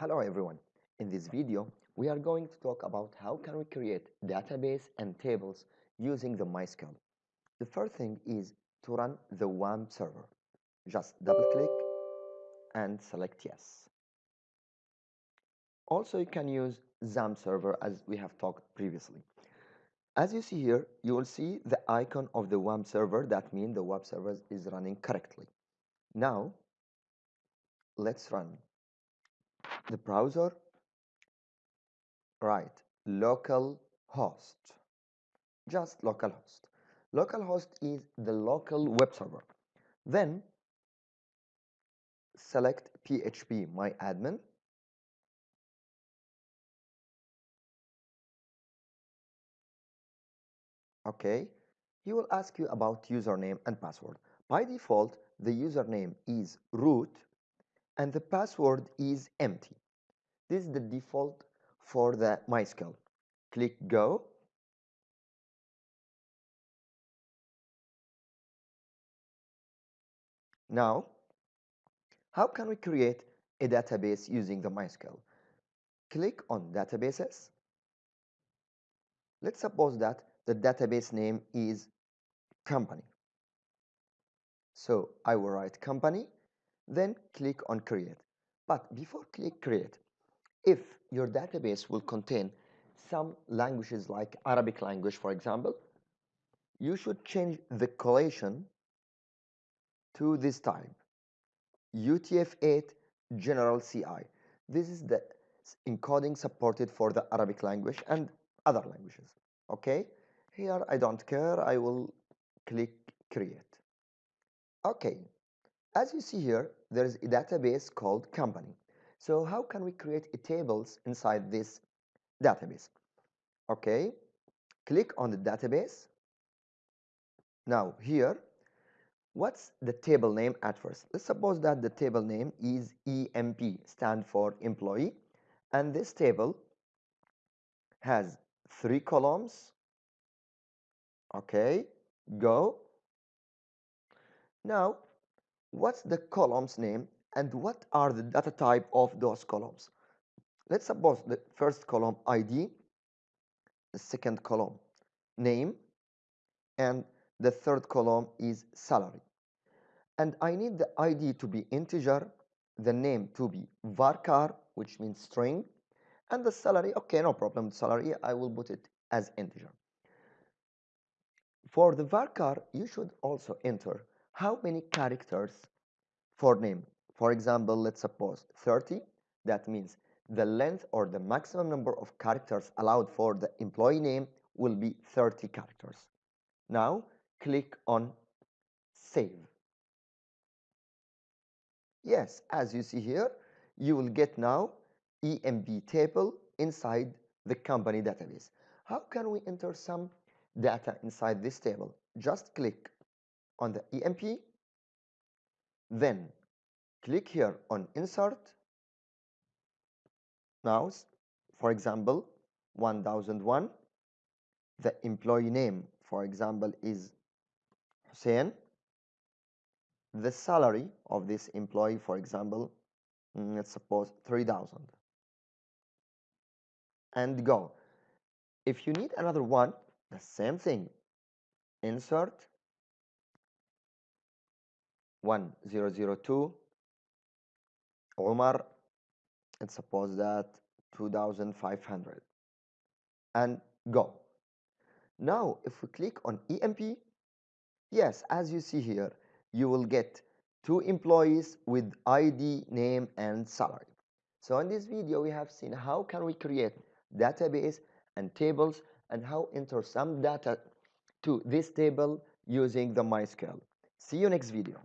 Hello everyone. In this video, we are going to talk about how can we create database and tables using the MySQL. The first thing is to run the WAMP server. Just double click and select yes. Also, you can use XAMPP server as we have talked previously. As you see here, you will see the icon of the WAMP server. That means the web server is running correctly. Now, let's run the browser? Write local host. Just local host. Local host is the local web server. Then select phpMyAdmin. Okay he will ask you about username and password. By default the username is root and the password is empty. This is the default for the MySQL. Click Go. Now, how can we create a database using the MySQL? Click on Databases. Let's suppose that the database name is company. So I will write company then click on create but before click create if your database will contain some languages like Arabic language for example you should change the collation to this type. UTF-8 general CI this is the encoding supported for the Arabic language and other languages. Okay? Here I don't care. I will click create. Okay. As you see here, there is a database called company. So how can we create tables inside this database? Okay, click on the database. Now here, what's the table name at first? Let's suppose that the table name is EMP, stand for employee, and this table has three columns. Okay, go. Now what's the column's name and what are the data type of those columns? Let's suppose the first column id the second column name and the third column is salary. And i need the id to be integer the name to be varchar which means string and the salary okay no problem salary i will put it as integer. For the varchar you should also enter how many characters for name. For example, let's suppose 30. That means the length or the maximum number of characters allowed for the employee name will be 30 characters. Now click on save. Yes, as you see here, you will get now EMP table inside the company database. How can we enter some data inside this table? Just click on the EMP, then click here on insert. Now, for example, 1001, the employee name, for example, is Hussein. The salary of this employee, for example, mm, let's suppose 3000 and go. If you need another one, the same thing. Insert 1002 Omar and suppose that 2500 and go. Now if we click on EMP yes as you see here you will get two employees with ID name and salary. So in this video we have seen how can we create database and tables and how enter some data to this table using the MySQL. See you next video